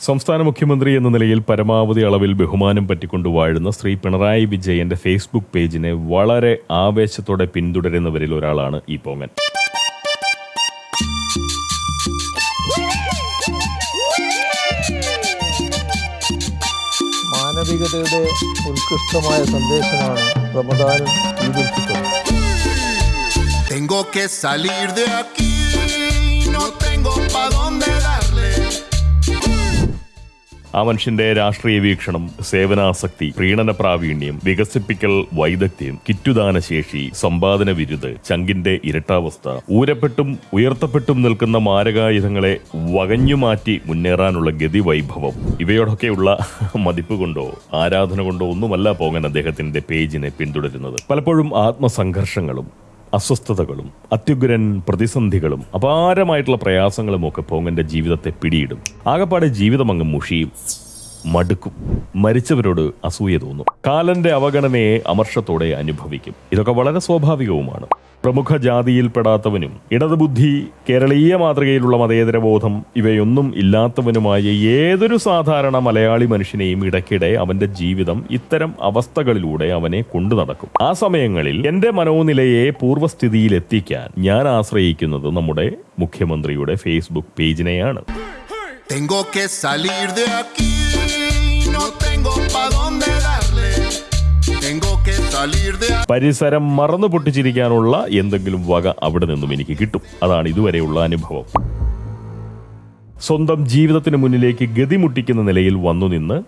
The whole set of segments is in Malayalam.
സംസ്ഥാന മുഖ്യമന്ത്രി എന്ന നിലയിൽ പരമാവധി അളവിൽ ബഹുമാനം പറ്റിക്കൊണ്ട് വാഴുന്ന ശ്രീ പിണറായി വിജയന്റെ ഫേസ്ബുക്ക് പേജിനെ വളരെ ആവേശത്തോടെ പിന്തുടരുന്നവരിൽ ഒരാളാണ് ഈ പോങ്ങൻ മാനവികതയുടെ ഉത്കൃഷ്ടമായ സന്ദേശമാണ് റമദാനും Eid ul Tengo que salir de aquí, no tengo pa' dónde. ആ മനുഷ്യന്റെ രാഷ്ട്രീയ വീക്ഷണം സേവനാസക്തി പ്രീണന പ്രാവീണ്യം വികസിപ്പിക്കൽ വൈദഗ്ധ്യം കിറ്റുദാന ശേഷി സമ്പാദന വിരുദ് ചങ്കിന്റെ ഇരട്ടാവസ്ഥ ഊരപ്പെട്ടും ഉയർത്തപ്പെട്ടും നിൽക്കുന്ന മാരകായുധങ്ങളെ വകഞ്ഞുമാറ്റി മുന്നേറാനുള്ള ഗതി വൈഭവം ഇവയോടൊക്കെയുള്ള മതിപ്പ് കൊണ്ടോ ആരാധന കൊണ്ടോ ഒന്നുമല്ല പോകാൻ അദ്ദേഹത്തിന്റെ പേജിനെ പിന്തുടരുന്നത്. പലപ്പോഴും ആത്മസംഘർഷങ്ങളും അസ്വസ്ഥതകളും അത്യുഗ്രൻ പ്രതിസന്ധികളും അപാരമായിട്ടുള്ള പ്രയാസങ്ങളും ഒക്കെ പോങ്ങന്റെ ജീവിതത്തെ പിടിയിടും. ആകപ്പാടെ ജീവിതം അങ്ങ് മുഷിയും. മടുക്കും. മരിച്ചവരോട് അസൂയ തോന്നും. കാലന്റെ അവഗണനയെ അമർഷത്തോടെ അനുഭവിക്കും. ഇതൊക്കെ വളരെ സ്വാഭാവികവുമാണ്. പ്രമുഖ ജാതിയിൽപ്പെടാത്തവനും ഇടതുബുദ്ധി കേരളീയ മാതൃകയിലുള്ള മതേതരബോധം ഇവയൊന്നും ഇല്ലാത്തവനുമായ ഏതൊരു സാധാരണ മലയാളി മനുഷ്യനെയും ഇടയ്ക്കിടെ അവന്റെ ജീവിതം ഇത്തരം അവസ്ഥകളിലൂടെ അവനെ കൊണ്ടു നടക്കും. ആ സമയങ്ങളിൽ എന്റെ മനോനിലയെ പൂർവസ്ഥിതിയിലെത്തിക്കാൻ ഞാൻ ആശ്രയിക്കുന്നത് നമ്മുടെ മുഖ്യമന്ത്രിയുടെ ഫേസ്ബുക്ക് പേജിനെയാണ്. Tengo que salir de aquí, പരിസരം മറന്നു പൊട്ടിച്ചിരിക്കാനുള്ള എന്തെങ്കിലും വക അവിടെ നിന്നും എനിക്ക് കിട്ടും. അതാണ് ഇതുവരെയുള്ള അനുഭവം. സ്വന്തം ജീവിതത്തിന് മുന്നിലേക്ക് ഗതിമുട്ടിക്കുന്ന നിലയിൽ വന്നു നിന്ന്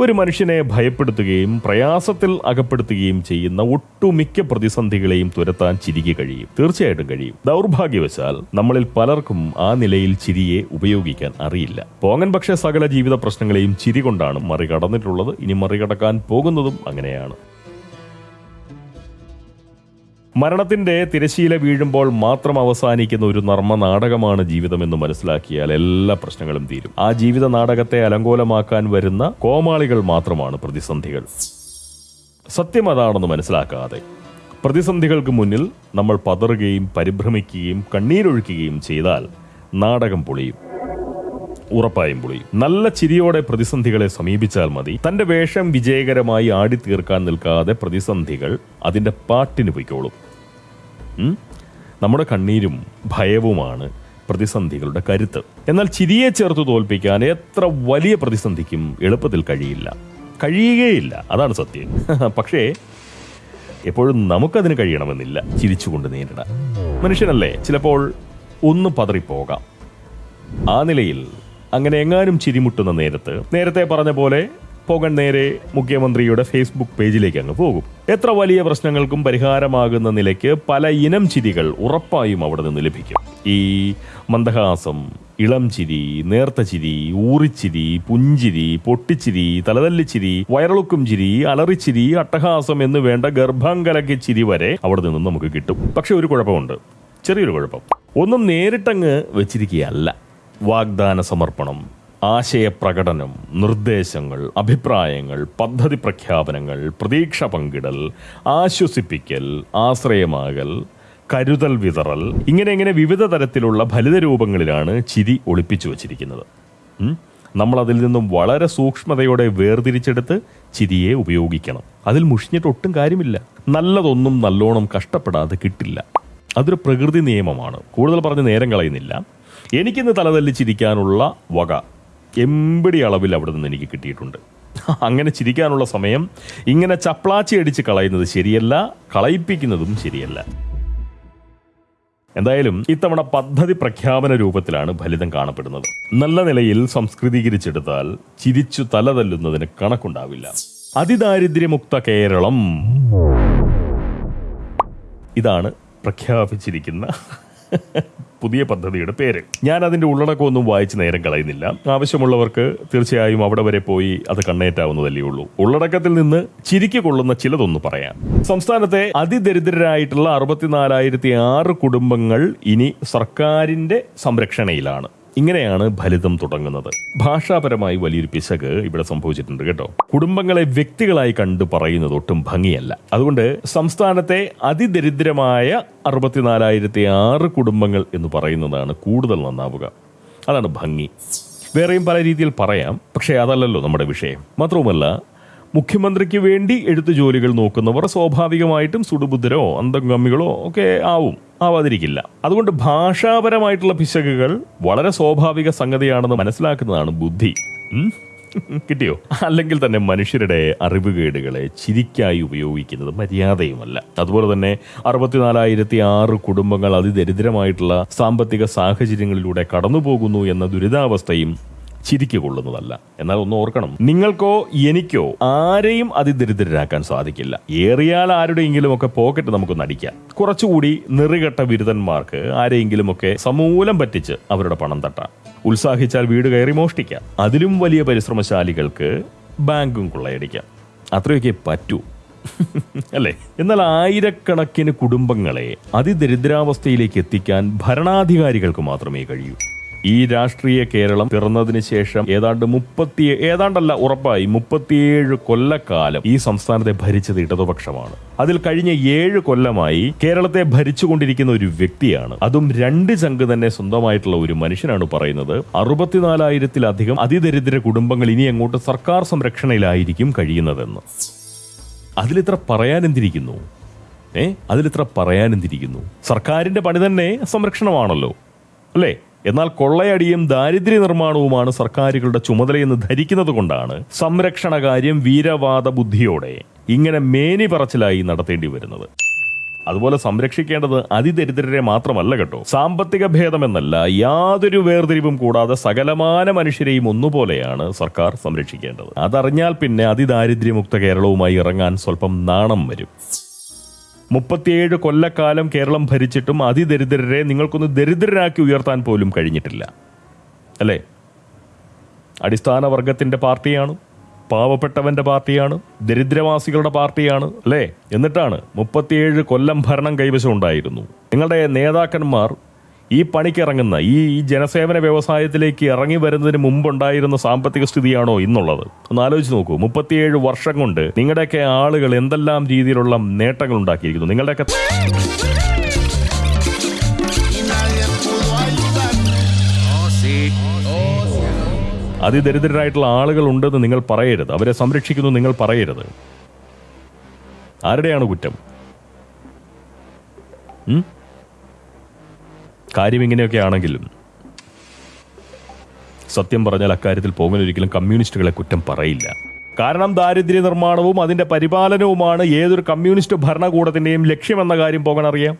ഒരു മനുഷ്യനെ ഭയപ്പെടുത്തുകയും പ്രയാസത്തിൽ അകപ്പെടുത്തുകയും ചെയ്യുന്ന ഒട്ടുമിക്ക പ്രതിസന്ധികളെയും തുരത്താൻ ചിരിക്ക് കഴിയും. തീർച്ചയായിട്ടും കഴിയും. ദൗർഭാഗ്യവശാൽ നമ്മളിൽ പലർക്കും ആ നിലയിൽ ചിരിയെ ഉപയോഗിക്കാൻ അറിയില്ല. പോങ്ങൻ പക്ഷേ സകല ജീവിത പ്രശ്നങ്ങളെയും ചിരി കൊണ്ടാണ് മറികടന്നിട്ടുള്ളത്. ഇനി മറികടക്കാൻ പോകുന്നതും അങ്ങനെയാണ്. മരണത്തിന്റെ തിരശീല വീഴുമ്പോൾ മാത്രം അവസാനിക്കുന്ന ഒരു നർമ്മ നാടകമാണ് ജീവിതമെന്ന് മനസ്സിലാക്കിയാൽ എല്ലാ പ്രശ്നങ്ങളും തീരും. ആ ജീവിത നാടകത്തെ അലങ്കോലമാക്കാൻ വരുന്ന കോമാളികൾ മാത്രമാണ് പ്രതിസന്ധികൾ. സത്യം അതാണെന്ന് മനസ്സിലാക്കാതെ പ്രതിസന്ധികൾക്ക് മുന്നിൽ നമ്മൾ പതറുകയും പരിഭ്രമിക്കുകയും കണ്ണീരൊഴുക്കുകയും ചെയ്താൽ നാടകം പൊളിയും. ഉറപ്പായും പൊളിയും. നല്ല ചിരിയോടെ പ്രതിസന്ധികളെ സമീപിച്ചാൽ മതി. തന്റെ വേഷം വിജയകരമായി ആടിത്തീർക്കാൻ നിൽക്കാതെ പ്രതിസന്ധികൾ അതിന്റെ പാട്ടിന് പൊയ്ക്കോളും? നമ്മുടെ കണ്ണീരും ഭയവുമാണ് പ്രതിസന്ധികളുടെ കരുത്ത്. എന്നാൽ ചിരിയെ ചേർത്ത് തോൽപ്പിക്കാൻ എത്ര വലിയ പ്രതിസന്ധിക്കും എളുപ്പത്തിൽ കഴിയില്ല. കഴിയുകയില്ല. അതാണ് സത്യം. പക്ഷേ എപ്പോഴും നമുക്കതിന് കഴിയണമെന്നില്ല. ചിരിച്ചുകൊണ്ട് നേരിടാൻ. മനുഷ്യനല്ലേ? ചിലപ്പോൾ ഒന്ന് പതറിപ്പോകാം. ആ നിലയിൽ അങ്ങനെ എങ്ങാനും ചിരിമുട്ടുന്ന നേരത്ത് നേരത്തെ പറഞ്ഞ പോലെ പോകൻ നേരെ മുഖ്യമന്ത്രിയുടെ ഫേസ്ബുക്ക് പേജിലേക്ക് അങ്ങ് പോകും. എത്ര വലിയ പ്രശ്നങ്ങൾക്കും പരിഹാരമാകുന്ന നിലയ്ക്ക് പല ഇനം ചിരികൾ ഉറപ്പായും അവിടെ നിന്ന് ലഭിക്കും. ഈ മന്ദഹാസം ഇളം ചിരി നേർത്ത ചിരി ഊറിച്ചിരി പുഞ്ചിരി പൊട്ടിച്ചിരി തലതല്ലിച്ചിരി വയറളുക്കും ചിരി അലറിച്ചിരി അട്ടഹാസം എന്ന് വേണ്ട ഗർഭാങ്കലക്കി ചിരി വരെ അവിടെ നിന്നും നമുക്ക് കിട്ടും. പക്ഷെ ഒരു കുഴപ്പമുണ്ട്. ചെറിയൊരു കുഴപ്പം. ഒന്നും നേരിട്ടങ്ങ് വെച്ചിരിക്കുകയല്ല. വാഗ്ദാന സമർപ്പണം ആശയപ്രകടനം നിർദ്ദേശങ്ങൾ അഭിപ്രായങ്ങൾ പദ്ധതി പ്രഖ്യാപനങ്ങൾ പ്രതീക്ഷ പങ്കിടൽ ആശ്വസിപ്പിക്കൽ ആശ്രയമാകൽ കരുതൽ വിതറൽ ഇങ്ങനെ ഇങ്ങനെ വിവിധ തരത്തിലുള്ള ഫലിത രൂപങ്ങളിലാണ് ചിരി ഒളിപ്പിച്ചു വച്ചിരിക്കുന്നത്? നമ്മൾ അതിൽ നിന്നും വളരെ സൂക്ഷ്മതയോടെ വേർതിരിച്ചെടുത്ത് ചിരിയെ ഉപയോഗിക്കണം. അതിൽ മുഷിഞ്ഞിട്ട് ഒട്ടും കാര്യമില്ല. നല്ലതൊന്നും നല്ലോണം കഷ്ടപ്പെടാതെ കിട്ടില്ല. അതൊരു പ്രകൃതി നിയമമാണ്. കൂടുതൽ പറഞ്ഞ് നേരം കളയുന്നില്ല. എനിക്കിന്ന് തലതല്ലിച്ചിരിക്കാനുള്ള വക എമ്പടി അളവിൽ അവിടെ നിന്ന് എനിക്ക് കിട്ടിയിട്ടുണ്ട്. അങ്ങനെ ചിരിക്കാനുള്ള സമയം ഇങ്ങനെ ചപ്ലാച്ചി അടിച്ച് കളയുന്നത് ശരിയല്ല കളയിപ്പിക്കുന്നതും ശരിയല്ല. എന്തായാലും ഇത്തവണ പദ്ധതി പ്രഖ്യാപന രൂപത്തിലാണ് ഫലിതം കാണപ്പെടുന്നത്. നല്ല നിലയിൽ സംസ്കൃതീകരിച്ചെടുത്താൽ ചിരിച്ചു തലതല്ലുന്നതിന് കണക്കുണ്ടാവില്ല. അതിദാരിദ്ര്യമുക്ത കേരളം. ഇതാണ് പ്രഖ്യാപിച്ചിരിക്കുന്ന പുതിയ പദ്ധതിയുടെ പേര്. ഞാൻ അതിന്റെ ഉള്ളടക്കമൊന്നും വായിച്ച് നേരം കളയുന്നില്ല. ആവശ്യമുള്ളവർക്ക് തീർച്ചയായും അവിടെ വരെ പോയി അത് കണ്ണേറ്റാവുന്നതല്ലേ ഉള്ളൂ. ഉള്ളടക്കത്തിൽ നിന്ന് ചിരിക്ക് കൊള്ളുന്ന ചിലതൊന്ന് പറയാം. സംസ്ഥാനത്തെ അതിദരിദ്രരായിട്ടുള്ള അറുപത്തിനാലായിരത്തി ആറ് കുടുംബങ്ങൾ ഇനി സർക്കാരിന്റെ സംരക്ഷണയിലാണ്. ഇങ്ങനെയാണ് ഫലിതം തുടങ്ങുന്നത്. ഭാഷാപരമായി വലിയൊരു പിശക് ഇവിടെ സംഭവിച്ചിട്ടുണ്ട് കേട്ടോ. കുടുംബങ്ങളെ വ്യക്തികളായി കണ്ട് പറയുന്നത് ഒട്ടും ഭംഗിയല്ല. അതുകൊണ്ട് സംസ്ഥാനത്തെ അതിദരിദ്രമായ അറുപത്തിനാലായിരത്തി ആറ് കുടുംബങ്ങൾ എന്ന് പറയുന്നതാണ് കൂടുതൽ നന്നാവുക. അതാണ് ഭംഗി. വേറെയും പല രീതിയിൽ പറയാം പക്ഷേ അതല്ലല്ലോ നമ്മുടെ വിഷയം. മാത്രവുമല്ല മുഖ്യമന്ത്രിക്ക് വേണ്ടി എഴുത്തു ജോലികൾ നോക്കുന്നവർ സ്വാഭാവികമായിട്ടും സുടുബുദ്ധരോ അന്തംഗമികളോ ഒക്കെ ആവും ആവാതിരിക്കില്ല. അതുകൊണ്ട് ഭാഷാപരമായിട്ടുള്ള പിശകുകൾ വളരെ സ്വാഭാവിക സംഗതിയാണെന്ന് മനസ്സിലാക്കുന്നതാണ് ബുദ്ധി. കിട്ടിയോ? അല്ലെങ്കിൽ തന്നെ മനുഷ്യരുടെ അറിവുകേടുകളെ ചിരിക്കായി ഉപയോഗിക്കുന്നത് മര്യാദയുമല്ല. അതുപോലെ തന്നെ അറുപത്തിനാലായിരത്തി ആറ് കുടുംബങ്ങൾ അതിദരിദ്രമായിട്ടുള്ള സാമ്പത്തിക സാഹചര്യങ്ങളിലൂടെ കടന്നുപോകുന്നു എന്ന ദുരിതാവസ്ഥയും ചിരിക്ക് കൊള്ളുന്നതല്ല എന്നാൽ ഒന്ന് ഓർക്കണം നിങ്ങൾക്കോ എനിക്കോ ആരെയും അതിദരിദ്രരാക്കാൻ സാധിക്കില്ല. ഏറിയാൽ ആരുടെയെങ്കിലും ഒക്കെ പോക്കറ്റ് നമുക്ക് നടിക്കാം. കുറച്ചുകൂടി നിറുകെട്ട ബിരുദന്മാർക്ക് ആരെയെങ്കിലും ഒക്കെ സമൂലം പറ്റിച്ച് അവരുടെ പണം തട്ടാം. ഉത്സാഹിച്ചാൽ വീട് കയറി മോഷ്ടിക്കാം. അതിലും വലിയ പരിശ്രമശാലികൾക്ക് ബാങ്കും കൊള്ളയടിക്കാം. അത്രയൊക്കെ പറ്റൂ. അല്ലേ? എന്നാൽ ആയിരക്കണക്കിന് കുടുംബങ്ങളെ അതിദരിദ്രാവസ്ഥയിലേക്ക് എത്തിക്കാൻ ഭരണാധികാരികൾക്ക് മാത്രമേ കഴിയൂ. ഈ രാഷ്ട്രീയ കേരളം പിറന്നതിന് ശേഷം ഏതാണ്ട് മുപ്പത്തി ഏതാണ്ടല്ല ഉറപ്പായി മുപ്പത്തിയേഴ് കൊല്ലക്കാലം ഈ സംസ്ഥാനത്തെ ഭരിച്ചത് ഇടതുപക്ഷമാണ്. അതിൽ കഴിഞ്ഞ ഏഴ് കൊല്ലമായി കേരളത്തെ ഭരിച്ചുകൊണ്ടിരിക്കുന്ന ഒരു വ്യക്തിയാണ്. അതും രണ്ട് ചങ്ക് തന്നെ സ്വന്തമായിട്ടുള്ള ഒരു മനുഷ്യനാണ് പറയുന്നത്. അറുപത്തിനാലായിരത്തിലധികം അതിദരിദ്ര കുടുംബങ്ങൾ ഇനി അങ്ങോട്ട് സർക്കാർ സംരക്ഷണയിലായിരിക്കും കഴിയുന്നതെന്ന്. അതിലിത്ര പറയാനെന്തിരിക്കുന്നു? ഏ? അതിലിത്ര പറയാനെന്തിരിക്കുന്നു? സർക്കാരിന്റെ പണി തന്നെ സംരക്ഷണമാണല്ലോ. അല്ലേ? എന്നാൽ കൊള്ളയടിയും ദാരിദ്ര്യ നിർമ്മാണവുമാണ് സർക്കാരുകളുടെ ചുമതലയെന്ന് ധരിക്കുന്നത് കൊണ്ടാണ് സംരക്ഷണ കാര്യം വീരവാദ ബുദ്ധിയോടെ ഇങ്ങനെ മേനി പറച്ചിലായി നടത്തേണ്ടി വരുന്നത്. അതുപോലെ സംരക്ഷിക്കേണ്ടത് അതിദരിദ്രരെ മാത്രമല്ല കേട്ടോ. സാമ്പത്തിക ഭേദമെന്നല്ല യാതൊരു വേർതിരിവും കൂടാതെ സകലമാന മനുഷ്യരെയും ഒന്നുപോലെയാണ് സർക്കാർ സംരക്ഷിക്കേണ്ടത്. അതറിഞ്ഞാൽ പിന്നെ അതിദാരിദ്ര്യമുക്ത കേരളവുമായി ഇറങ്ങാൻ സ്വല്പം നാണം വരും. മുപ്പത്തിയേഴ് കൊല്ലക്കാലം കേരളം ഭരിച്ചിട്ടും അതിദരിദ്രരെ നിങ്ങൾക്കൊന്ന് ദരിദ്രരാക്കി ഉയർത്താൻ പോലും കഴിഞ്ഞിട്ടില്ല. അല്ലേ? അടിസ്ഥാന വർഗത്തിന്റെ പാർട്ടിയാണ് പാവപ്പെട്ടവന്റെ പാർട്ടിയാണ് ദരിദ്രവാസികളുടെ പാർട്ടിയാണ് അല്ലേ? എന്നിട്ടാണ് മുപ്പത്തിയേഴ് കൊല്ലം ഭരണം കൈവശം ഉണ്ടായിരുന്നു. നിങ്ങളുടെ നേതാക്കന്മാർ ഈ പണിക്കിറങ്ങുന്ന ഈ ജനസേവന വ്യവസായത്തിലേക്ക് ഇറങ്ങി വരുന്നതിന് മുമ്പുണ്ടായിരുന്ന സാമ്പത്തിക സ്ഥിതിയാണോ ഇന്നുള്ളത്? ഒന്ന് ആലോചിച്ച് നോക്കൂ. മുപ്പത്തിയേഴ് വർഷം കൊണ്ട് നിങ്ങളുടെയൊക്കെ ആളുകൾ എന്തെല്ലാം രീതിയിലുള്ള നേട്ടങ്ങൾ ഉണ്ടാക്കിയിരിക്കുന്നു? നിങ്ങളുടെയൊക്കെ അതിദരിദ്രരായിട്ടുള്ള ആളുകൾ ഉണ്ടെന്ന് നിങ്ങൾ പറയരുത്. അവരെ സംരക്ഷിക്കുന്നു നിങ്ങൾ പറയരുത്. ആരുടെയാണ് കുറ്റം? കാര്യം ഇങ്ങനെയൊക്കെ ആണെങ്കിലും സത്യം പറഞ്ഞാൽ അക്കാര്യത്തിൽ പോകൻ ഒരിക്കലും കമ്മ്യൂണിസ്റ്റുകളെ കുറ്റം പറയില്ല. കാരണം ദാരിദ്ര്യ നിർമ്മാണവും അതിന്റെ പരിപാലനവുമാണ് ഏതൊരു കമ്മ്യൂണിസ്റ്റ് ഭരണകൂടത്തിന്റെയും ലക്ഷ്യമെന്ന കാര്യം പോകാൻ അറിയാം.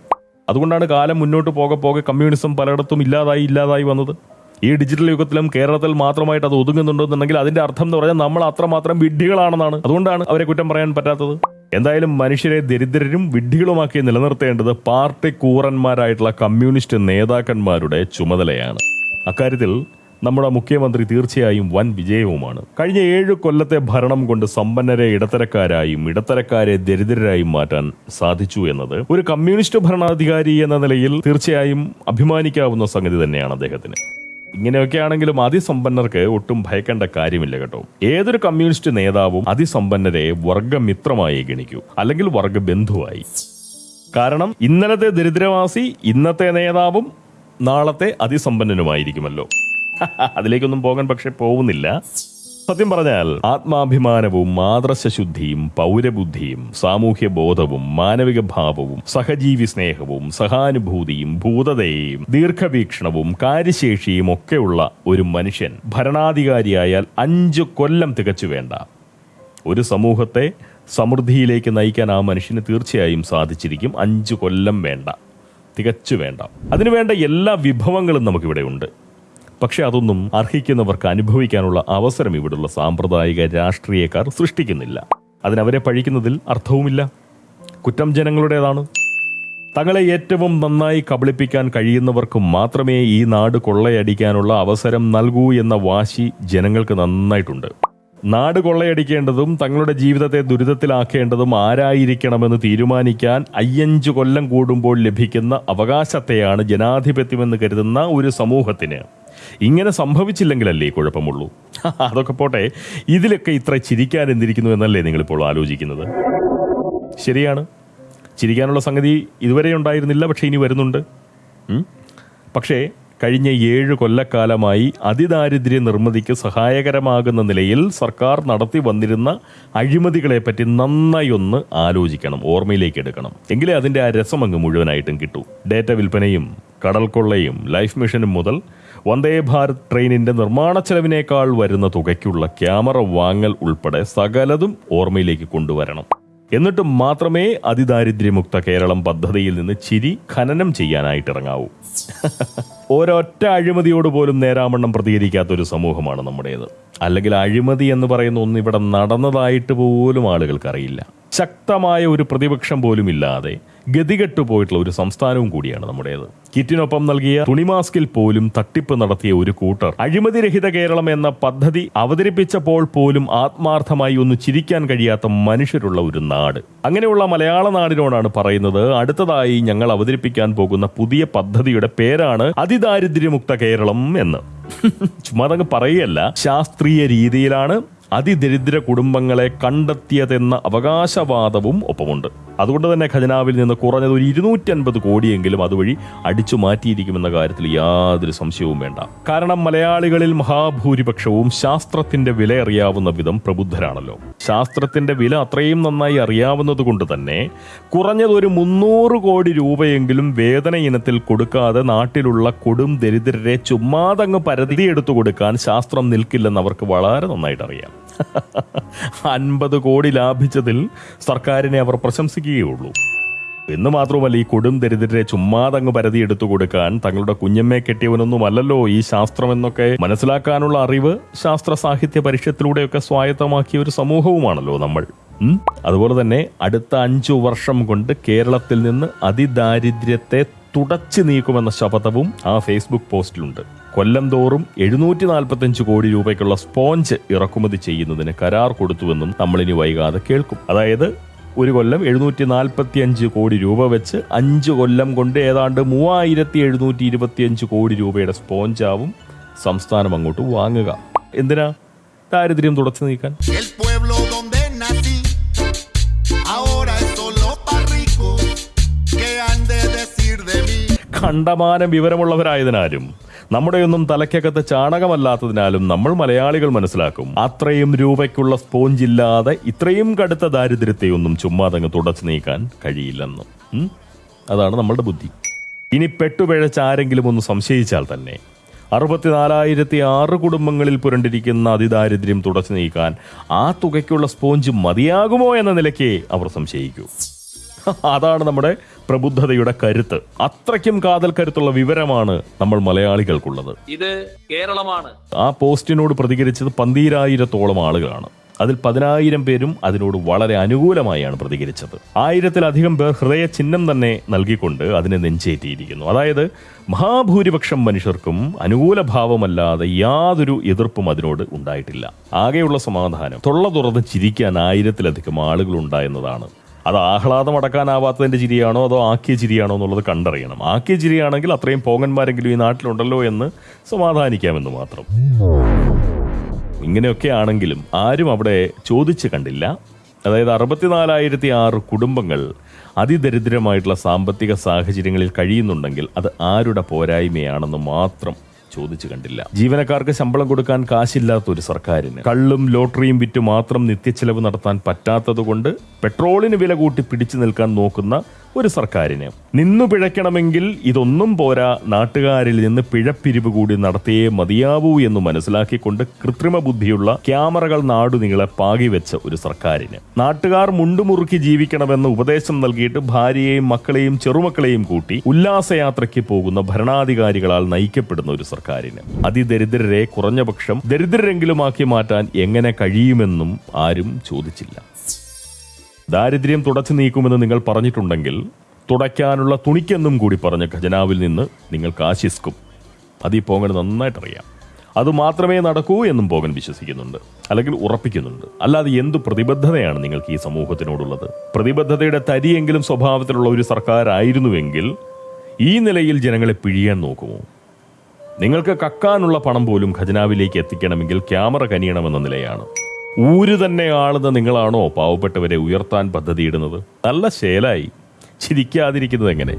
അതുകൊണ്ടാണ് കാലം മുന്നോട്ട് പോകെ പോകെ കമ്മ്യൂണിസം പലയിടത്തും ഇല്ലാതായി ഇല്ലാതായി വന്നത്. ഈ ഡിജിറ്റൽ യുഗത്തിലും കേരളത്തിൽ മാത്രമായിട്ട് അത് ഒതുങ്ങുന്നുണ്ടെന്നുണ്ടെങ്കിൽ അതിന്റെ അർത്ഥം എന്ന് പറഞ്ഞാൽ നമ്മൾ അത്രമാത്രം വിഡ്ഢികളാണെന്നാണ്. അതുകൊണ്ടാണ് അവരെ കുറ്റം പറയാൻ പറ്റാത്തത്. എന്തായാലും മനുഷ്യരെ ദരിദ്രരും വിഡ്ഢികളുമാക്കി നിലനിർത്തേണ്ടത് പാർട്ടി കൂറന്മാരായിട്ടുള്ള കമ്മ്യൂണിസ്റ്റ് നേതാക്കന്മാരുടെ ചുമതലയാണ്. അക്കാര്യത്തിൽ നമ്മുടെ മുഖ്യമന്ത്രി തീർച്ചയായും വൻ വിജയവുമാണ്. കഴിഞ്ഞ ഏഴ് കൊല്ലത്തെ ഭരണം കൊണ്ട് സമ്പന്നരെ ഇടത്തരക്കാരായും ഇടത്തരക്കാരെ ദരിദ്രരായും മാറ്റാൻ സാധിച്ചു എന്നത് ഒരു കമ്മ്യൂണിസ്റ്റ് ഭരണാധികാരി എന്ന നിലയിൽ തീർച്ചയായും അഭിമാനിക്കാവുന്ന സംഗതി തന്നെയാണ് അദ്ദേഹത്തിന്. ഇങ്ങനെയൊക്കെ ആണെങ്കിലും അതിസമ്പന്നർക്ക് ഒട്ടും ഭയക്കേണ്ട കാര്യമില്ല കേട്ടോ. ഏതൊരു കമ്മ്യൂണിസ്റ്റ് നേതാവും അതിസമ്പന്നരെ വർഗമിത്രമായി ഗണിക്കൂ. അല്ലെങ്കിൽ വർഗബന്ധുവായി. കാരണം ഇന്നലത്തെ ദരിദ്രവാസി ഇന്നത്തെ നേതാവും നാളത്തെ അതിസമ്പന്നനുമായിരിക്കുമല്ലോ. അതിലേക്കൊന്നും പോകാൻ പക്ഷെ പോകുന്നില്ല സത്യം പറഞ്ഞാൽ ആത്മാഭിമാനവും മാതൃശുദ്ധിയും പൗരബുദ്ധിയും സാമൂഹ്യ ബോധവും മാനവിക ഭാവവും സഹജീവി സ്നേഹവും സഹാനുഭൂതിയും ഭൂതതയും ദീർഘവീക്ഷണവും കാര്യശേഷിയും ഒക്കെയുള്ള ഒരു മനുഷ്യൻ ഭരണാധികാരിയായാൽ അഞ്ചു കൊല്ലം തികച്ചു വേണ്ട. ഒരു സമൂഹത്തെ സമൃദ്ധിയിലേക്ക് നയിക്കാൻ ആ മനുഷ്യന് തീർച്ചയായും സാധിച്ചിരിക്കും അഞ്ചു കൊല്ലം വേണ്ട. തികച്ചു വേണ്ട. അതിനുവേണ്ട എല്ലാ വിഭവങ്ങളും നമുക്കിവിടെ ഉണ്ട്. പക്ഷെ അതൊന്നും അർഹിക്കുന്നവർക്ക് അനുഭവിക്കാനുള്ള അവസരം ഇവിടുള്ള സാമ്പ്രദായിക രാഷ്ട്രീയക്കാർ സൃഷ്ടിക്കുന്നില്ല. അതിനവരെ പഴിക്കുന്നതിൽ അർത്ഥവുമില്ല. കുറ്റം ജനങ്ങളുടേതാണ്. തങ്ങളെ ഏറ്റവും നന്നായി കബളിപ്പിക്കാൻ കഴിയുന്നവർക്ക് മാത്രമേ ഈ നാട് കൊള്ളയടിക്കാനുള്ള അവസരം നൽകൂ എന്ന വാശി ജനങ്ങൾക്ക് നന്നായിട്ടുണ്ട്. നാട് കൊള്ളയടിക്കേണ്ടതും തങ്ങളുടെ ജീവിതത്തെ ദുരിതത്തിലാക്കേണ്ടതും ആരായിരിക്കണമെന്ന് തീരുമാനിക്കാൻ അയ്യഞ്ച് കൊല്ലം കൂടുമ്പോൾ ലഭിക്കുന്ന അവകാശത്തെയാണ് ജനാധിപത്യമെന്ന് കരുതുന്ന ഒരു സമൂഹത്തിന്. ഇങ്ങനെ സംഭവിച്ചില്ലെങ്കിലല്ലേ കുഴപ്പമുള്ളൂ? അതൊക്കെ പോട്ടെ ഇതിലൊക്കെ ഇത്ര ചിരിക്കാൻ എന്തിരിക്കുന്നു എന്നല്ലേ നിങ്ങളിപ്പോൾ ആലോചിക്കുന്നത്? ശരിയാണ്. ചിരിക്കാനുള്ള സംഗതി ഇതുവരെ ഉണ്ടായിരുന്നില്ല പക്ഷേ ഇനി വരുന്നുണ്ട്. പക്ഷേ കഴിഞ്ഞ ഏഴ് കൊല്ലക്കാലമായി അതിദാരിദ്ര്യ നിർമ്മിതിക്ക് സഹായകരമാകുന്ന നിലയിൽ സർക്കാർ നടത്തി വന്നിരുന്ന അഴിമതികളെപ്പറ്റി നന്നായി ഒന്ന് ആലോചിക്കണം ഓർമ്മയിലേക്ക് എടുക്കണം. എങ്കിലേ അതിന്റെ ആ രസം അങ്ങ് മുഴുവനായിട്ടും കിട്ടൂ. ഡേറ്റ വിൽപ്പനയും കടൽക്കൊള്ളയും ലൈഫ് മിഷനും മുതൽ വന്ദേ ഭാരത് ട്രെയിനിന്റെ നിർമ്മാണ ചെലവിനേക്കാൾ വരുന്ന തുകയ്ക്കുള്ള ക്യാമറ വാങ്ങൽ ഉൾപ്പെടെ സകലതും ഓർമ്മയിലേക്ക് കൊണ്ടുവരണം. എന്നിട്ട് മാത്രമേ അതിദാരിദ്ര്യമുക്ത കേരളം പദ്ധതിയിൽ നിന്ന് ചിരി ഖനനം ചെയ്യാനായിട്ട് ഇറങ്ങാവൂ ഒരൊറ്റ അഴിമതിയോട് പോലും നേരാമണ്ണം പ്രതികരിക്കാത്ത ഒരു സമൂഹമാണ് നമ്മുടേത്. അല്ലെങ്കിൽ അഴിമതി എന്ന് പറയുന്ന ഒന്ന് ഇവിടെ നടന്നതായിട്ട് പോലും ആളുകൾക്ക് അറിയില്ല. ശക്തമായ ഒരു പ്രതിപക്ഷം പോലും ഇല്ലാതെ ഗതികെട്ടു പോയിട്ടുള്ള ഒരു സംസ്ഥാനവും കൂടിയാണ് നമ്മുടേത്. കിറ്റിനൊപ്പം നൽകിയ തുണിമാസ്കിൽ പോലും തട്ടിപ്പ് നടത്തിയ ഒരു കൂട്ടർ അഴിമതിരഹിത കേരളം എന്ന പദ്ധതി അവതരിപ്പിച്ചപ്പോൾ പോലും ആത്മാർത്ഥമായി ഒന്ന് ചിരിക്കാൻ കഴിയാത്ത മനുഷ്യരുള്ള ഒരു നാട്. അങ്ങനെയുള്ള മലയാള നാടിനോടാണ് പറയുന്നത് അടുത്തതായി ഞങ്ങൾ അവതരിപ്പിക്കാൻ പോകുന്ന പുതിയ പദ്ധതിയുടെ പേരാണ് അതിദാരിദ്ര്യമുക്ത കേരളം എന്ന്. ചുമ്മാ അതങ്ങ് പറയുകയല്ല ശാസ്ത്രീയ രീതിയിലാണ് അതിദരിദ്ര കുടുംബങ്ങളെ കണ്ടെത്തിയതെന്ന അവകാശവാദവും ഒപ്പമുണ്ട്. അതുകൊണ്ട് തന്നെ ഖജനാവിൽ നിന്ന് കുറഞ്ഞത് ഒരു ഇരുന്നൂറ്റി അൻപത് കോടിയെങ്കിലും അതുവഴി അടിച്ചു മാറ്റിയിരിക്കുമെന്ന കാര്യത്തിൽ യാതൊരു സംശയവും വേണ്ട. കാരണം മലയാളികളിൽ മഹാഭൂരിപക്ഷവും ശാസ്ത്രത്തിന്റെ വില അറിയാവുന്ന വിധം പ്രബുദ്ധരാണല്ലോ. ശാസ്ത്രത്തിന്റെ വില അത്രയും നന്നായി അറിയാവുന്നത് കൊണ്ട് തന്നെ കുറഞ്ഞത് ഒരു മുന്നൂറ് കോടി രൂപയെങ്കിലും വേതന ഇനത്തിൽ കൊടുക്കാതെ നാട്ടിലുള്ള കൊടും ദരിദ്രരെ ചുമ്മാതങ്ങ് പരതി എടുത്തു കൊടുക്കാൻ ശാസ്ത്രം നിൽക്കില്ലെന്ന് അവർക്ക് വളരെ നന്നായിട്ട് അറിയാം അൻപത് കോടി ലാഭിച്ചതിൽ സർക്കാരിനെ അവർ പ്രശംസിക്കുകയുള്ളൂ എന്ന് മാത്രമല്ല ഈ കൊടും ദരിദ്രരെ ചുമ്മാതങ്ങ് പരതി എടുത്തു കൊടുക്കാൻ തങ്ങളുടെ കുഞ്ഞമ്മയെ കെട്ടിയവനൊന്നുമല്ലല്ലോ ഈ ശാസ്ത്രം എന്നൊക്കെ മനസ്സിലാക്കാനുള്ള അറിവ് ശാസ്ത്ര സാഹിത്യ പരിഷത്തിലൂടെയൊക്കെ സ്വായത്തമാക്കിയ ഒരു സമൂഹവുമാണല്ലോ നമ്മൾ. അതുപോലെ തന്നെ അടുത്ത അഞ്ചു വർഷം കൊണ്ട് കേരളത്തിൽ നിന്ന് അതിദാരിദ്ര്യത്തെ തുടച്ചു നീക്കുമെന്ന ശപഥവും ആ ഫേസ്ബുക്ക് പോസ്റ്റിലുണ്ട്. കൊല്ലം തോറും എഴുന്നൂറ്റി നാൽപ്പത്തഞ്ച് കോടി രൂപയ്ക്കുള്ള സ്പോഞ്ച് ഇറക്കുമതി ചെയ്യുന്നതിന് കരാർ കൊടുത്തുവെന്നും നമ്മളിനി വൈകാതെ കേൾക്കും. അതായത് ഒരു കൊല്ലം എഴുന്നൂറ്റി നാൽപ്പത്തി അഞ്ച് കോടി രൂപ വെച്ച് അഞ്ച് കൊല്ലം കൊണ്ട് ഏതാണ്ട് മൂവായിരത്തി എഴുന്നൂറ്റി ഇരുപത്തിയഞ്ച് കോടി രൂപയുടെ സ്പോഞ്ചാവും സംസ്ഥാനം അങ്ങോട്ട് വാങ്ങുക. എന്തിനാ ദാരിദ്ര്യം തുടച്ചു നീക്കാൻ? കണ്ടമാനം വിവരമുള്ളവരായതിനാലും നമ്മുടെയൊന്നും തലയ്ക്കകത്ത് ചാണകമല്ലാത്തതിനാലും നമ്മൾ മലയാളികൾ മനസ്സിലാക്കും. അത്രയും രൂപയ്ക്കുള്ള സ്പോഞ്ച് ഇല്ലാതെ ഇത്രയും കടുത്ത ദാരിദ്ര്യത്തെയൊന്നും ചുമ്മാതങ്ങ് തുടച്ചു നീക്കാൻ കഴിയില്ലെന്ന്. അതാണ് നമ്മളുടെ ബുദ്ധി. ഇനി പെട്ടുപിഴച്ച ആരെങ്കിലും ഒന്ന് സംശയിച്ചാൽ തന്നെ അറുപത്തിനാലായിരത്തി ആറ് കുടുംബങ്ങളിൽ പുരണ്ടിരിക്കുന്ന അതിദാരിദ്ര്യം തുടച്ചു നീക്കാൻ ആ തുകയ്ക്കുള്ള സ്പോഞ്ച് മതിയാകുമോ എന്ന നിലയ്ക്ക് അവർ സംശയിക്കൂ. അതാണ് നമ്മുടെ പ്രബുദ്ധതയുടെ കരുത്ത്. അത്രയ്ക്കും കാതൽ കരുത്തുള്ള വിവരമാണ് നമ്മൾ മലയാളികൾക്കുള്ളത്. ഇത് കേരളമാണ്. ആ പോസ്റ്റിനോട് പ്രതികരിച്ചത് പന്തീരായിരത്തോളം ആളുകളാണ്. അതിൽ പതിനായിരം പേരും അതിനോട് വളരെ അനുകൂലമായാണ് പ്രതികരിച്ചത്. ആയിരത്തിലധികം പേർ ഹൃദയ ചിഹ്നം തന്നെ നൽകിക്കൊണ്ട് അതിനെ നെഞ്ചേറ്റിയിരിക്കുന്നു. അതായത് മഹാഭൂരിപക്ഷം മനുഷ്യർക്കും അനുകൂല ഭാവമല്ലാതെ യാതൊരു എതിർപ്പും അതിനോട് ഉണ്ടായിട്ടില്ല. ആകെയുള്ള സമാധാനം. തൊള്ള തുറന്ന് ചിരിക്കാൻ ആയിരത്തിലധികം ആളുകൾ ഉണ്ടായെന്നതാണ് അത് ആഹ്ലാദം അടക്കാനാവാത്തതിന്റെ ചിരിയാണോ അതോ ആക്കിയ ചിരിയാണോ എന്നുള്ളത് കണ്ടറിയണം. ആക്കിയ ചിരിയാണെങ്കിൽ അത്രയും പോങ്ങന്മാരെങ്കിലും ഈ നാട്ടിലുണ്ടല്ലോ എന്ന് സമാധാനിക്കാമെന്ന് മാത്രം. ഇങ്ങനെയൊക്കെ ആണെങ്കിലും ആരും അവിടെ ചോദിച്ചു കണ്ടില്ല. അതായത് അറുപത്തിനാലായിരത്തി ആറ് കുടുംബങ്ങൾ അതിദരിദ്രമായിട്ടുള്ള സാമ്പത്തിക സാഹചര്യങ്ങളിൽ കഴിയുന്നുണ്ടെങ്കിൽ അത് ആരുടെ പോരായ്മയാണെന്ന് മാത്രം ചോദിച്ചു കണ്ടില്ല. ജീവനക്കാർക്ക് ശമ്പളം കൊടുക്കാൻ കാശില്ലാത്ത ഒരു സർക്കാരിന് കള്ളും ലോട്ടറിയും വിറ്റ് മാത്രം നിത്യച്ചെലവ് നടത്താൻ പറ്റാത്തതുകൊണ്ട് പെട്രോളിന് വില കൂട്ടി പിടിച്ചു നിൽക്കാൻ നോക്കുന്ന ഒരു സർക്കാരിന്. നിന്നു പിഴയ്ക്കണമെങ്കിൽ ഇതൊന്നും പോരാ നാട്ടുകാരിൽ നിന്ന് പിഴപ്പിരിവ് കൂടി നടത്തിയേ മതിയാവൂ എന്ന് മനസ്സിലാക്കിക്കൊണ്ട് കൃത്രിമ ബുദ്ധിയുള്ള ക്യാമറകൾ നാടുനീളെ പാകിവെച്ച ഒരു സർക്കാരിന്. നാട്ടുകാർ മുണ്ടുമുറുക്കി ജീവിക്കണമെന്ന് ഉപദേശം നൽകിയിട്ട് ഭാര്യയെയും മക്കളെയും ചെറുമക്കളെയും കൂട്ടി ഉല്ലാസയാത്രയ്ക്ക് പോകുന്ന ഭരണാധികാരികളാൽ നയിക്കപ്പെടുന്ന ഒരു സർക്കാരിന്. അതിദരിദ്രരെ കുറഞ്ഞപക്ഷം ദരിദ്രരെങ്കിലുമാക്കി മാറ്റാൻ എങ്ങനെ കഴിയുമെന്നും ആരും ചോദിച്ചില്ല. ദാരിദ്ര്യം തുടച്ചു നീക്കുമെന്ന് നിങ്ങൾ പറഞ്ഞിട്ടുണ്ടെങ്കിൽ തുടയ്ക്കാനുള്ള തുണിക്കെന്നും കൂടി പറഞ്ഞ ഖജനാവിൽ നിന്ന് നിങ്ങൾക്ക് ആശിസ്ക്കും. അതീ പോകൻ നന്നായിട്ടറിയാം. അത് മാത്രമേ നടക്കൂ എന്നും പോകൻ വിശ്വസിക്കുന്നുണ്ട്. അല്ലെങ്കിൽ ഉറപ്പിക്കുന്നുണ്ട്. അല്ലാതെ എന്തു പ്രതിബദ്ധതയാണ് നിങ്ങൾക്ക് ഈ സമൂഹത്തിനോടുള്ളത്? പ്രതിബദ്ധതയുടെ തരിയെങ്കിലും സ്വഭാവത്തിലുള്ള ഒരു സർക്കാരായിരുന്നുവെങ്കിൽ ഈ നിലയിൽ ജനങ്ങളെ പിഴിയാൻ നോക്കുമോ? നിങ്ങൾക്ക് കക്കാനുള്ള പണം പോലും ഖജനാവിലേക്ക് എത്തിക്കണമെങ്കിൽ ക്യാമറ കനിയണമെന്ന നിലയാണ്. ഊര് തന്നെ ആളുന്ന നിങ്ങളാണോ പാവപ്പെട്ടവരെ ഉയർത്താൻ പദ്ധതിയിടുന്നത്? നല്ല ശേലായി. ചിരിക്കാതിരിക്കുന്നത് എങ്ങനെ?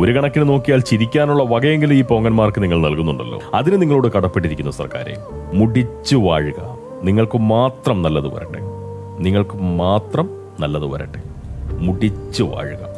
ഒരു കണക്കിന് നോക്കിയാൽ ചിരിക്കാനുള്ള വകയെങ്കിലും ഈ പോങ്ങന്മാർക്ക് നിങ്ങൾ നൽകുന്നുണ്ടല്ലോ. അതിന് നിങ്ങളോട് കടപ്പെട്ടിരിക്കുന്നു സർക്കാരെ. മുടിച്ചു വാഴുക. നിങ്ങൾക്ക് മാത്രം നല്ലത് വരട്ടെ. നിങ്ങൾക്ക് മാത്രം നല്ലത് വരട്ടെ. മുടിച്ചു വാഴുക.